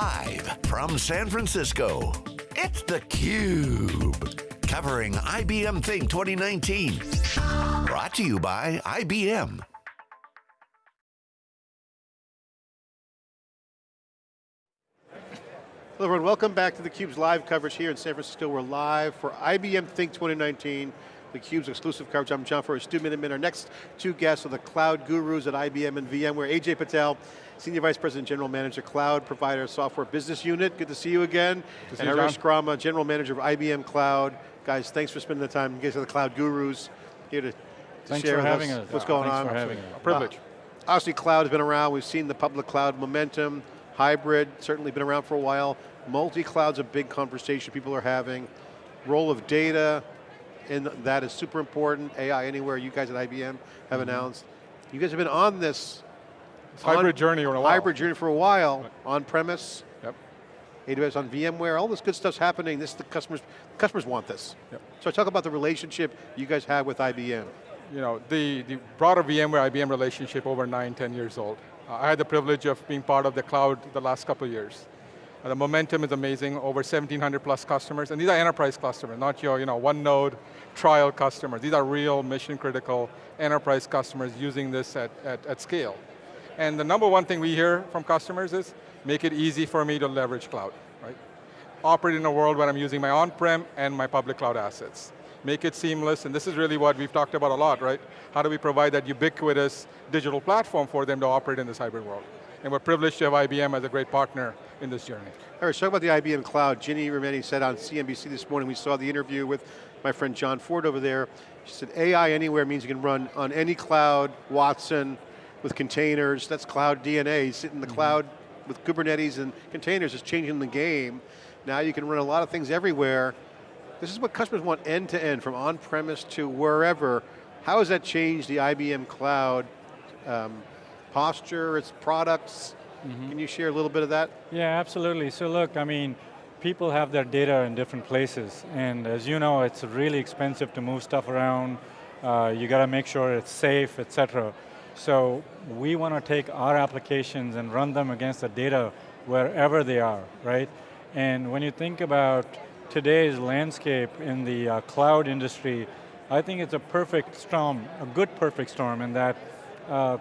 Live from San Francisco, it's theCUBE. Covering IBM Think 2019. Brought to you by IBM. Hello everyone, welcome back to theCUBE's live coverage here in San Francisco. We're live for IBM Think 2019, theCUBE's exclusive coverage. I'm John Furrier, Stu Miniman. Our next two guests are the cloud gurus at IBM and VMware. Ajay Patel, Senior Vice President, General Manager, Cloud Provider Software Business Unit. Good to see you again. To and Harish Grama, General Manager of IBM Cloud. Guys, thanks for spending the time. You guys are the cloud gurus here to, to thanks share for with having us, us. what's going thanks on. for having us. A privilege. Uh, obviously cloud has been around. We've seen the public cloud momentum, hybrid, certainly been around for a while. Multi-cloud's a big conversation people are having. Role of data, and that is super important. AI Anywhere, you guys at IBM have mm -hmm. announced. You guys have been on this hybrid journey for a while. Hybrid journey for a while, right. on-premise, yep. AWS on VMware, all this good stuff's happening. This the customers, customers want this. Yep. So talk about the relationship you guys have with IBM. You know, the, the broader VMware IBM relationship over nine, 10 years old. Uh, I had the privilege of being part of the cloud the last couple of years. Uh, the momentum is amazing, over 1,700 plus customers, and these are enterprise customers, not your you know, one node trial customers. These are real mission critical enterprise customers using this at, at, at scale. And the number one thing we hear from customers is, make it easy for me to leverage cloud, right? Operate in a world where I'm using my on-prem and my public cloud assets. Make it seamless, and this is really what we've talked about a lot, right? How do we provide that ubiquitous digital platform for them to operate in this hybrid world? And we're privileged to have IBM as a great partner in this journey. All right, talk about the IBM Cloud. Ginni Rometty said on CNBC this morning, we saw the interview with my friend Jon Fortt over there. She said AI anywhere means you can run on any cloud, Watson, with containers, that's cloud DNA. Sit in the mm -hmm. cloud with Kubernetes and containers is changing the game. Now you can run a lot of things everywhere. This is what customers want end to end, from on-premise to wherever. How has that changed the IBM Cloud um, posture, its products? Mm -hmm. Can you share a little bit of that? Yeah, absolutely. So look, I mean, people have their data in different places, and as you know, it's really expensive to move stuff around. Uh, you got to make sure it's safe, et cetera. So we want to take our applications and run them against the data wherever they are, right? And when you think about today's landscape in the uh, cloud industry, I think it's a perfect storm, a good perfect storm in that uh,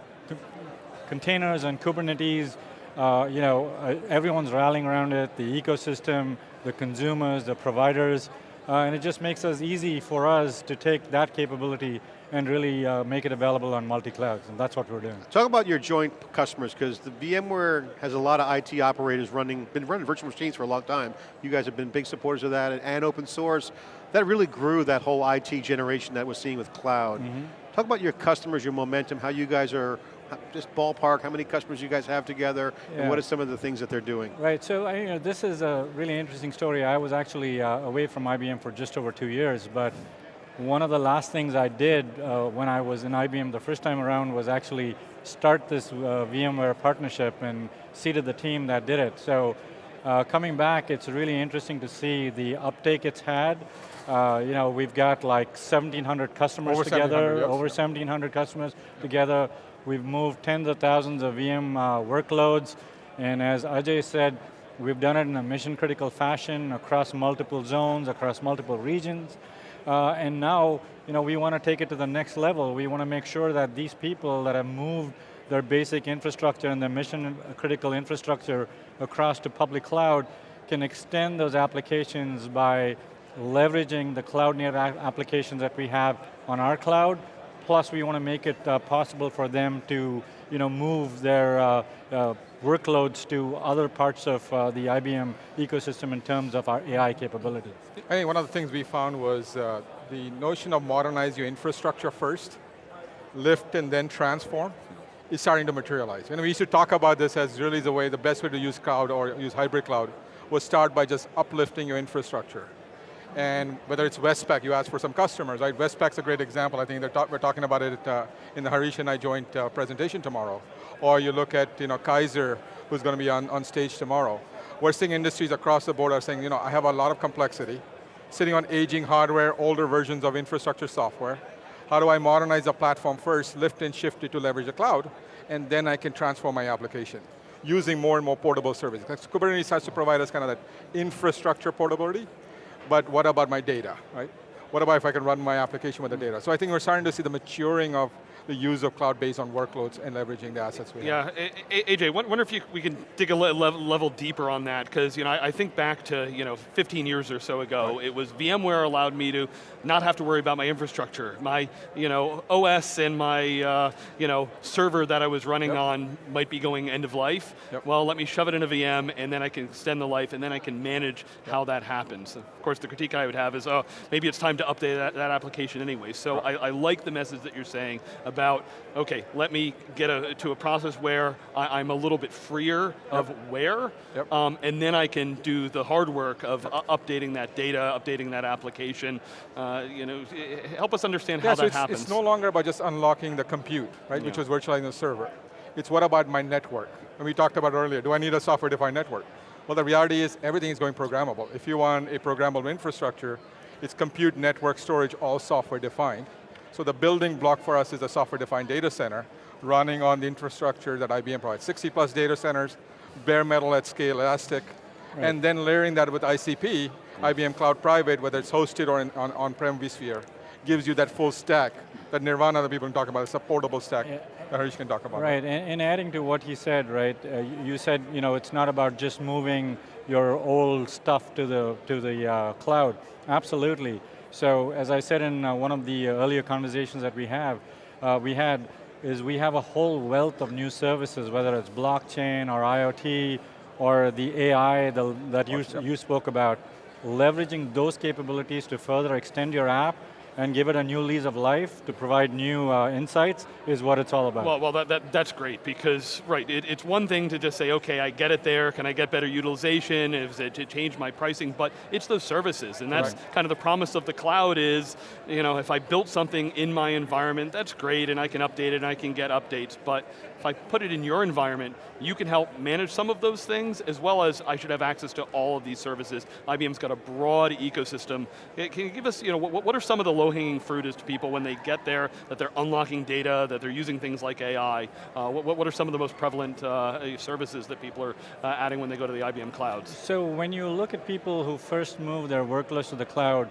containers and Kubernetes, uh, you know, uh, everyone's rallying around it, the ecosystem, the consumers, the providers, uh, and it just makes us easy for us to take that capability and really uh, make it available on multi-clouds, and that's what we're doing. Talk about your joint customers, because the VMware has a lot of IT operators running, been running virtual machines for a long time. You guys have been big supporters of that, and, and open source. That really grew that whole IT generation that we're seeing with cloud. Mm -hmm. Talk about your customers, your momentum, how you guys are just ballpark, how many customers you guys have together, yeah. and what are some of the things that they're doing? Right, so you know, this is a really interesting story. I was actually uh, away from IBM for just over two years, but one of the last things I did uh, when I was in IBM the first time around was actually start this uh, VMware partnership and seeded the team that did it. So uh, coming back, it's really interesting to see the uptake it's had. Uh, you know, we've got like 1,700 customers over together, yes. over 1,700 customers together. We've moved tens of thousands of VM uh, workloads, and as Ajay said, we've done it in a mission critical fashion across multiple zones, across multiple regions. Uh, and now, you know, we want to take it to the next level. We want to make sure that these people that have moved their basic infrastructure and their mission critical infrastructure across to public cloud can extend those applications by leveraging the cloud native applications that we have on our cloud, plus we want to make it uh, possible for them to you know, move their uh, uh, workloads to other parts of uh, the IBM ecosystem in terms of our AI capabilities. I think one of the things we found was uh, the notion of modernize your infrastructure first, lift and then transform, is starting to materialize. And we used to talk about this as really the way, the best way to use cloud or use hybrid cloud was start by just uplifting your infrastructure. And whether it's Westpac, you asked for some customers, right? Westpac's a great example. I think ta we're talking about it uh, in the Harish and I joint uh, presentation tomorrow. Or you look at you know, Kaiser, who's going to be on, on stage tomorrow. We're seeing industries across the board are saying, you know, I have a lot of complexity, sitting on aging hardware, older versions of infrastructure software. How do I modernize the platform first, lift and shift it to leverage the cloud, and then I can transform my application. using more and more portable services. Kubernetes has to provide us kind of that infrastructure portability, but what about my data, right? What about if I can run my application with the data? So I think we're starting to see the maturing of the use of cloud based on workloads and leveraging the assets we have. Yeah, A- A- Ajay, wonder if you, we can dig a le- level, level deeper on that, because you know, I, I think back to you know, 15 years or so ago, it was VMware allowed me to not have to worry about my infrastructure. My you know, OS and my uh, you know, server that I was running Yep. on might be going end of life. Yep. Well, let me shove it in a VM, and then I can extend the life, and then I can manage how that happens. Of course, the critique I would have is, oh, maybe it's time to update that, that application anyway. So I, I like the message that you're saying about, okay, let me get a, to a process where I, am a little bit freer of where, Yep. um, and then I can do the hard work of uh, updating that data, updating that application. Uh, you know, eh, help us understand Yeah, how so that it's, happens. it's no longer about just unlocking the compute, right, which Yeah. was virtualizing the server. It's what about my network? And we talked about earlier, do I need a software-defined network? Well, the reality is everything is going programmable. If you want a programmable infrastructure, it's compute, network, storage, all software-defined. So the building block for us is a software-defined data center running on the infrastructure that IBM provides. 60 plus data centers, bare metal at scale, elastic, and then layering that with ICP, IBM Cloud Private, whether it's hosted or in, on, on-prem vSphere, gives you that full stack that Nirvana that people can talk about, it's a portable stack Yeah. that Harish can talk about. Right, and, and adding to what he said, right, uh, you- you said, you know, it's not about just moving your old stuff to the, to the uh, cloud. Absolutely. So, as I said in uh, one of the earlier conversations that we have, uh, we had, is we have a whole wealth of new services, whether it's blockchain or IoT, or the AI the, that you, you spoke about, leveraging those capabilities to further extend your app and give it a new lease of life to provide new uh, insights is what it's all about. Well, well that, that, that's great because, right, it, it's one thing to just say, okay, I get it there, can I get better utilization, is it to change my pricing, but it's those services, and that's Right. kind of the promise of the cloud is, you know, if I built something in my environment, that's great, and I can update it, and I can get updates, but if I put it in your environment, you can help manage some of those things, as well as I should have access to all of these services. IBM's got a broad ecosystem. Can you give us, you know, what, what are some of the low-hanging fruit is to people when they get there, that they're unlocking data, that they're using things like AI? Uh, what, what are some of the most prevalent uh, services that people are uh, adding when they go to the IBM clouds? So when you look at people who first move their workloads to the cloud,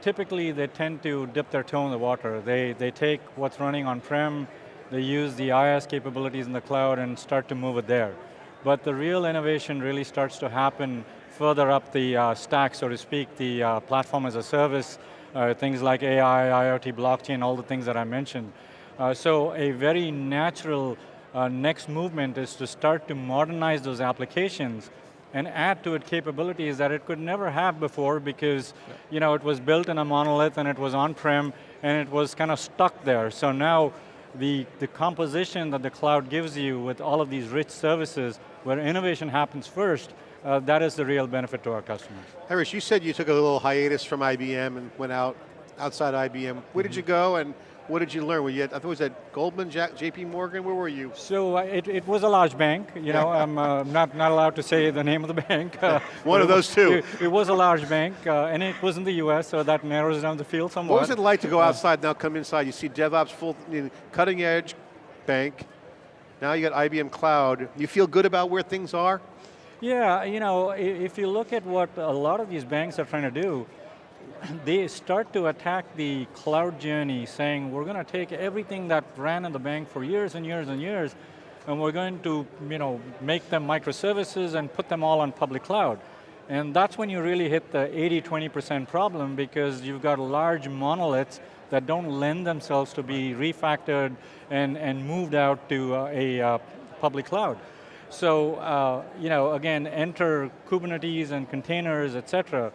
typically they tend to dip their toe in the water. They, they take what's running on-prem, they use the IaaS capabilities in the cloud and start to move it there. But the real innovation really starts to happen further up the uh, stack, so to speak, the uh, platform as a service, uh, things like AI, IoT, blockchain, all the things that I mentioned. Uh, so a very natural uh, next movement is to start to modernize those applications and add to it capabilities that it could never have before because you know, it was built in a monolith and it was on-prem and it was kind of stuck there. So now the, the composition that the cloud gives you with all of these rich services where innovation happens first, uh, that is the real benefit to our customers. Harish, you said you took a little hiatus from IBM and went out outside IBM. Where did you go and what did you learn? Were you at, I thought it was at Goldman, Jack, JP Morgan, where were you? So uh, it, it was a large bank, you know, I'm uh, not, not allowed to say the name of the bank. Uh, One of those two. It, it was a large bank, uh, and it was in the US, so that narrows down the field somewhat. What was it like to go outside, now come inside? You see DevOps, full, you know, cutting edge bank. Now you got IBM Cloud. You feel good about where things are? Yeah, you know, if you look at what a lot of these banks are trying to do, they start to attack the cloud journey saying, we're going to take everything that ran in the bank for years and years and years, and we're going to you know, make them microservices and put them all on public cloud. And that's when you really hit the 80-20% problem because you've got large monoliths that don't lend themselves to be refactored and, and moved out to uh, a uh, public cloud. So, uh, you know, again, enter Kubernetes and containers, et cetera.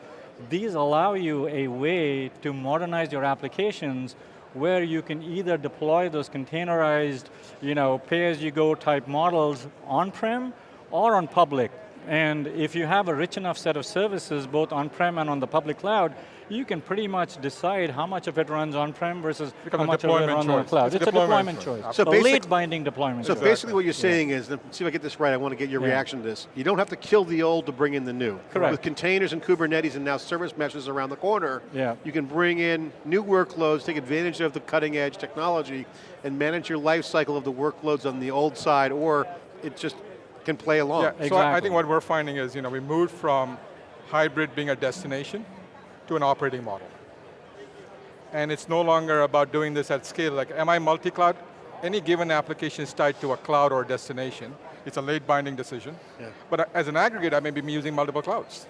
These allow you a way to modernize your applications where you can either deploy those containerized, you know, pay-as-you-go type models on-prem or on public. And if you have a rich enough set of services, both on-prem and on the public cloud, you can pretty much decide how much of it runs on-prem versus how much of it runs on the cloud. It's a It's, a deployment choice. choice. So a basic- late binding deployment So choice. basically what you're saying is, let me see if I get this right, I want to get your Yeah. reaction to this. You don't have to kill the old to bring in the new. Correct. With containers and Kubernetes and now service meshes around the corner, Yeah. you can bring in new workloads, take advantage of the cutting edge technology, and manage your life cycle of the workloads on the old side, or it just can play along. Yeah, so I- I think what we're finding is, you know, we moved from hybrid being a destination to an operating model. And it's no longer about doing this at scale, like am I multi-cloud? Any given application is tied to a cloud or a destination. It's a late binding decision. Yeah. But as an aggregate, I may be using multiple clouds.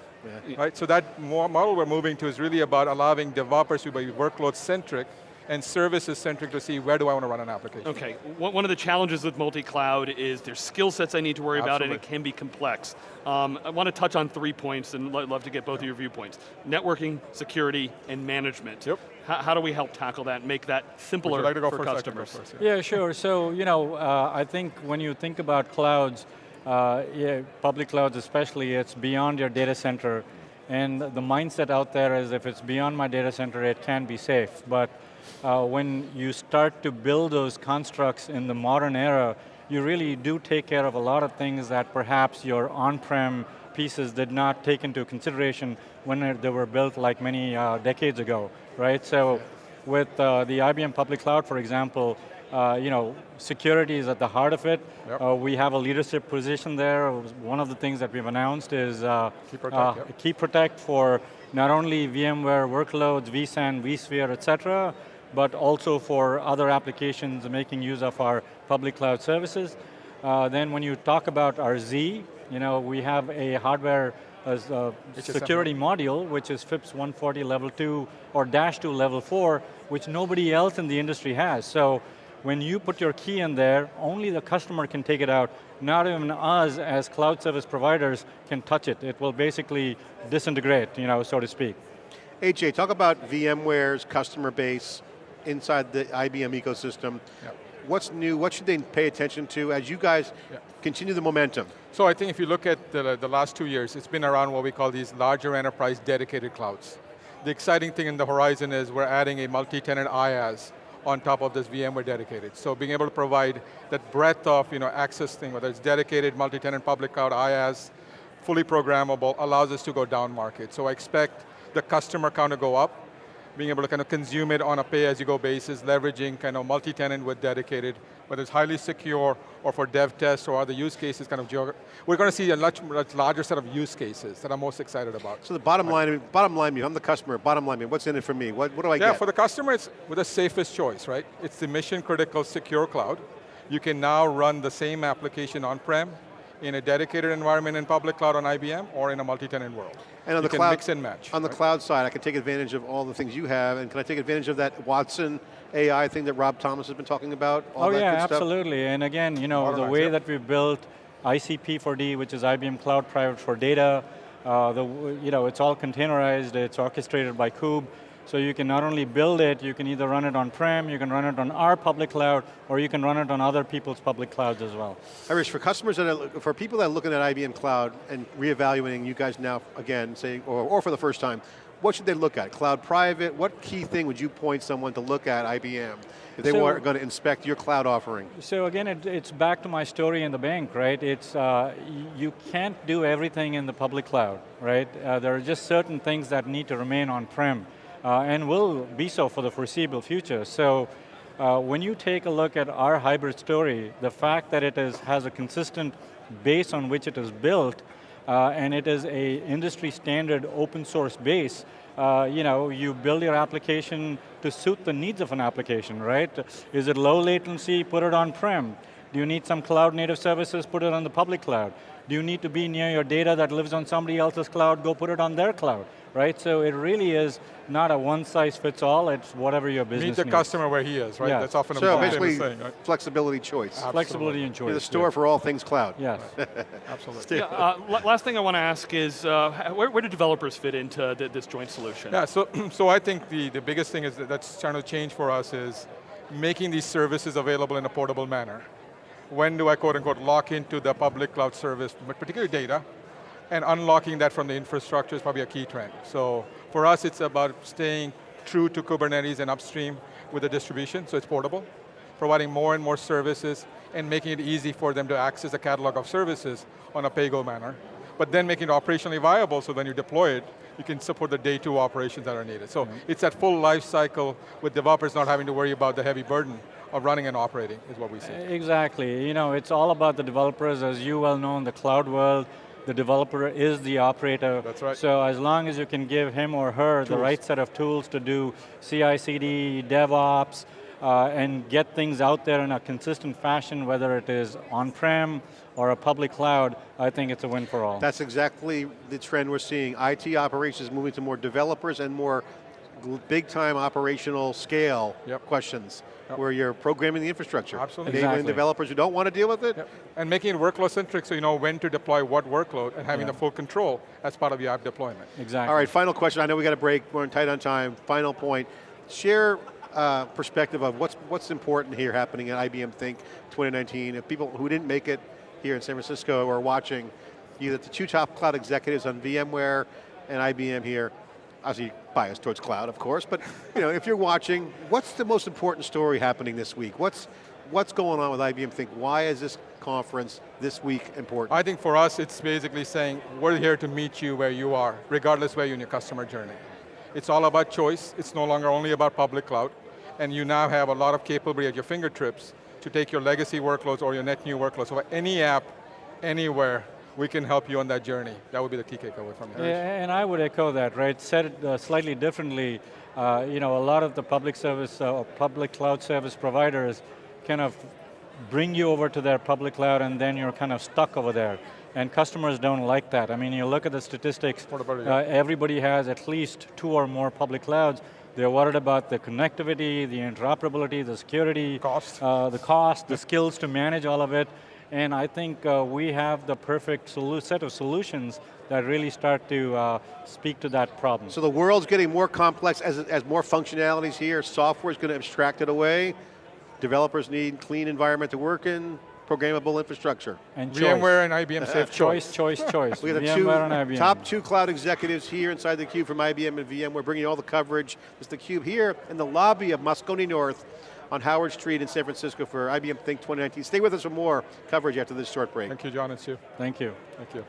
Right, so that model we're moving to is really about allowing developers to be workload centric and services centric to see where do I want to run an application. Okay, one one of the challenges with multi-cloud is there's skill sets I need to worry about and it can be complex. Um, I want to touch on three points and lo- love to get both of your viewpoints. Networking, security, and management. Yep. How, how do we help tackle that and make that simpler like to go for first? I go customers? first, yeah. Yeah, sure. So, you know, uh, I think when you think about clouds, uh, yeah, public clouds especially, it's beyond your data center. And the mindset out there is if it's beyond my data center, it can be safe. But uh, when you start to build those constructs in the modern era, you really do take care of a lot of things that perhaps your on-prem pieces did not take into consideration when they were built like many uh, decades ago, right? So with uh, the IBM public cloud, for example, uh, you know, security is at the heart of it. Yep. Uh, we have a leadership position there. One of the things that we've announced is uh, Key Protect, uh, yep. Key Protect for not only VMware workloads, vSAN, vSphere, et cetera, but also for other applications making use of our public cloud services. Uh, then when you talk about our Z, you know, we have a hardware as a security module, which is FIPS 140 level 2 or dash 2 level 4, which nobody else in the industry has. So when you put your key in there, only the customer can take it out. Not even us as cloud service providers can touch it. It will basically disintegrate, you know, so to speak. Ajay, talk about VMware's customer base inside the IBM ecosystem. Yeah. What's new, what should they pay attention to as you guys Yeah. continue the momentum? So I think if you look at the, the last two years, it's been around what we call these larger enterprise dedicated clouds. The exciting thing in the horizon is we're adding a multi-tenant IaaS on top of this VMware dedicated. So being able to provide that breadth of you know, access thing, whether it's dedicated, multi-tenant public cloud IaaS, fully programmable, allows us to go down market. So I expect the customer count to go up, being able to kind of consume it on a pay-as-you-go basis, leveraging kind of multi-tenant with dedicated, whether it's highly secure or for dev tests or other use cases, kind of we're going to see a much, much larger set of use cases that I'm most excited about. So the bottom line, bottom line, I'm the customer, bottom line, what's in it for me? What, what do I Yeah, get? for the customer, it's with the safest choice, right? It's the mission critical secure cloud. You can now run the same application on-prem in a dedicated environment in public cloud on IBM or in a multi-tenant world. And on you the cloud, mix and match. On the cloud side, I can take advantage of all the things you have, and can I take advantage of that Watson AI thing that Rob Thomas has been talking about? All oh that yeah, good stuff? absolutely. And again, you know, the Modernize, way yep. that we built ICP4D, which is IBM Cloud Private for Data, uh, the, you know, it's all containerized, it's orchestrated by Kube, so you can not only build it, you can either run it on-prem, you can run it on our public cloud, or you can run it on other people's public clouds as well. Harish, for customers that are, for people that are looking at IBM Cloud and reevaluating you guys now again, saying, or, or for the first time, what should they look at? Cloud private, what key thing would you point someone to look at IBM if they So- were going to inspect your cloud offering? So again, it, it's back to my story in the bank, right? It's, uh, you can't do everything in the public cloud, right? Uh, there are just certain things that need to remain on-prem, and will be so for the foreseeable future. So uh, when you take a look at our hybrid story, the fact that it is, has a consistent base on which it is built, uh, and it is a industry standard open source base, uh, you know, you build your application to suit the needs of an application, right? Is it low latency, put it on-prem. Do you need some cloud native services, put it on the public cloud. Do you need to be near your data that lives on somebody else's cloud, go put it on their cloud, right? So it really is not a one size fits all, it's whatever your business Meet the needs. customer where he is, right? Yeah. That's often a So famous basically, saying, right? flexibility choice. Absolutely. Flexibility and choice. You're the store for all things cloud. Yes. Absolutely. Yeah, uh, last thing I want to ask is, uh, where, where do developers fit into th- this joint solution? Yeah, so, so I think the, the biggest thing is that that's trying to change for us is making these services available in a portable manner. When do I quote unquote lock into the public cloud service, but particularly data, and unlocking that from the infrastructure is probably a key trend. So for us, it's about staying true to Kubernetes and upstream with the distribution, so it's portable, providing more and more services, and making it easy for them to access a catalog of services on a pay-go manner. but then making it operationally viable so when you deploy it, you can support the day two operations that are needed. So it's that full life cycle with developers not having to worry about the heavy burden of running and operating is what we see. Exactly, you know, it's all about the developers, as you well know in the cloud world, the developer is the operator. That's right. So as long as you can give him or her the right set of tools to do CI/CD, DevOps, uh, and get things out there in a consistent fashion, whether it is on-prem or a public cloud, I think it's a win for all. That's exactly the trend we're seeing. IT operations moving to more developers and more big time operational scale Yep. questions, Yep. where you're programming the infrastructure. Absolutely. Enabling Exactly. developers who don't want to deal with it, Yep. And making it workload centric so you know when to deploy what workload and having Yeah. the full control as part of your app deployment. exactly. All right, final question. I know we got a break. We're tight on time. Final point. Share uh, perspective of what's what's important here happening at IBM Think 2019. If people who didn't make it here in San Francisco are watching, either the two top cloud executives on VMware and IBM here, obviously biased towards cloud, of course, but you know, if you're watching, what's the most important story happening this week? What's what's going on with IBM Think? Why is this conference this week important? I think for us, it's basically saying, we're here to meet you where you are, regardless where you're in your customer journey. It's all about choice. It's no longer only about public cloud. And you now have a lot of capability at your fingertips to take your legacy workloads or your net new workloads. So any app, anywhere, we can help you on that journey. That would be the key takeaway from here. Yeah, and I would echo that, right? Said it uh, slightly differently, uh, you know, a lot of the public service, uh, or public cloud service providers kind of bring you over to their public cloud and then you're kind of stuck over there. And customers don't like that. I mean, you look at the statistics, uh, everybody has at least two or more public clouds. They're worried about the connectivity, the interoperability, the security, Cost. uh, the cost, the skills to manage all of it. And I think uh, we have the perfect set of solutions that really start to uh, speak to that problem. So the world's getting more complex as, as more functionalities here, software's going to abstract it away, developers need clean environment to work in, programmable infrastructure. and choice. VMware and IBM Safe choice, Choice. choice, choice. We got the VMware two and IBM. top two cloud executives here inside the cube from IBM and VM. We're bringing you all the coverage. It's the cube here in the lobby of Moscone North on Howard Street in San Francisco for IBM Think 2019. Stay with us for more coverage after this short break. Thank you, John and Stu. Thank you. Thank you.